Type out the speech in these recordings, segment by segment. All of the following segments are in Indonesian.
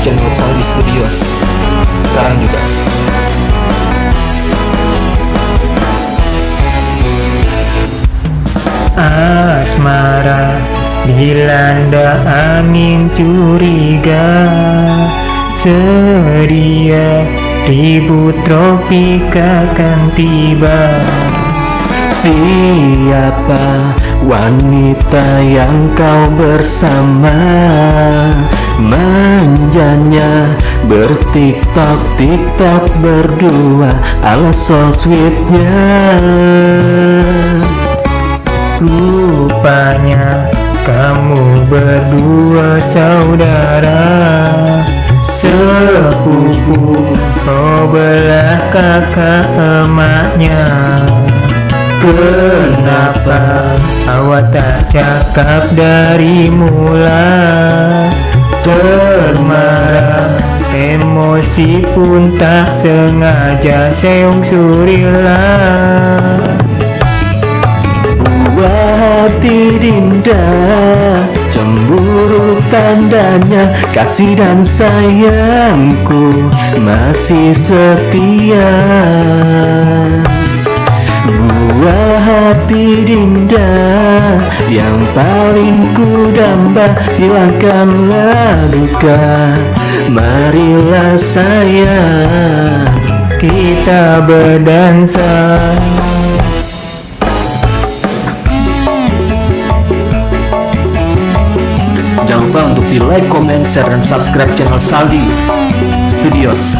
Saudi Studios sekarang juga. Asmara dilanda angin curiga. Sedia ribut tropika akan tiba. Siapa wanita yang kau bersama Manjanya bertiktok tiktok berdua ala so sweetnya. Rupanya kamu berdua saudara. Sepupu Oh belah kakak emaknya. Kenapa awak tak cakap dari mula Termarah Emosi pun tak sengaja seong surilah Buah hati Dinda Cemburu tandanya Kasih dan sayangku Masih setia. Buah hati Dinda Yang paling ku damba Hilangkanlah duka. Marilah sayang Kita berdansa. Jangan lupa untuk di like, comment, share, dan subscribe channel Saldi Studios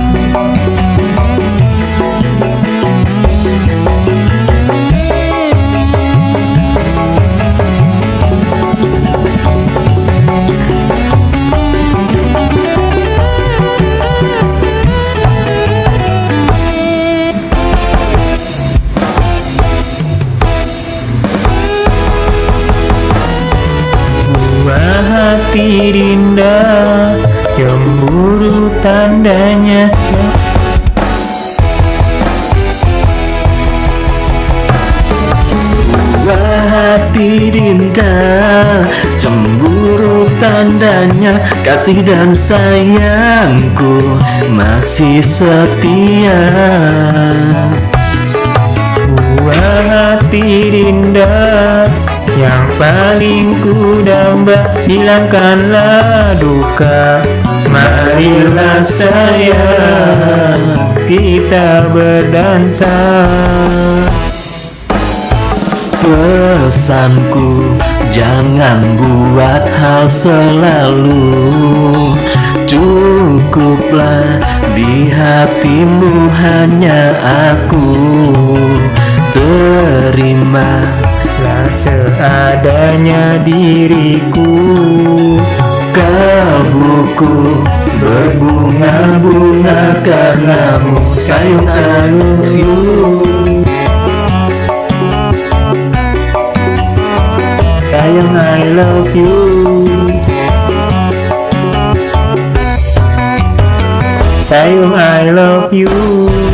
Dinda Cemburu tandanya. Hati Dinda Cemburu tandanya Kasih dan sayangku Masih setia. Buah hati Dinda paling ku damba Hilangkanlah duka. Marilah sayang Kita berdansa. Pesanku Jangan buat hal selalu. Cukuplah di hatimu hanya aku. Terima seadanya diriku Kalbuku berbunga-bunga karenamu Sayang I love Sayang I love you. Sayang I love you